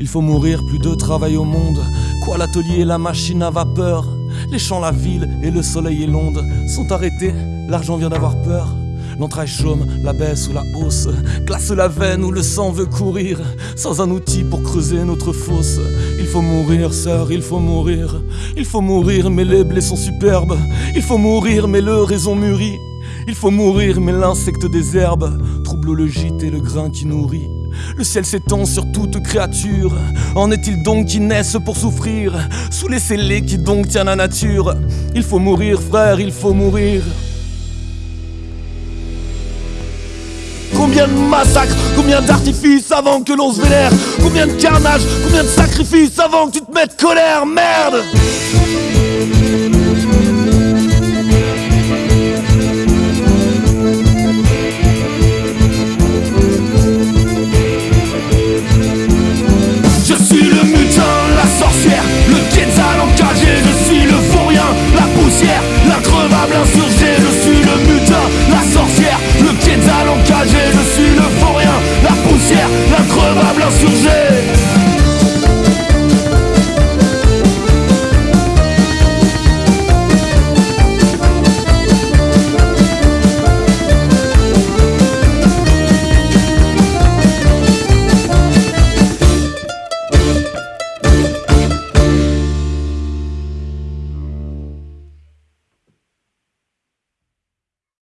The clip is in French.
Il faut mourir, plus de travail au monde. Quoi l'atelier, la machine à vapeur? Les champs, la ville et le soleil et l'onde. Sont arrêtés, l'argent vient d'avoir peur. L'entraille chaume, la baisse ou la hausse. Glace la veine où le sang veut courir. Sans un outil pour creuser notre fosse. Il faut mourir, sœur, il faut mourir. Il faut mourir, mais les blés superbes. Il faut mourir, mais le raison mûrit. Il faut mourir, mais l'insecte des herbes Trouble le gîte et le grain qui nourrit. Le ciel s'étend sur toute créature. En est-il donc qui naissent pour souffrir? Sous les scellés qui donc tient la nature. Il faut mourir, frère, il faut mourir. Combien de massacres, combien d'artifices avant que l'on se vénère? Combien de carnage, combien de sacrifices avant que tu te mettes colère, merde Jose.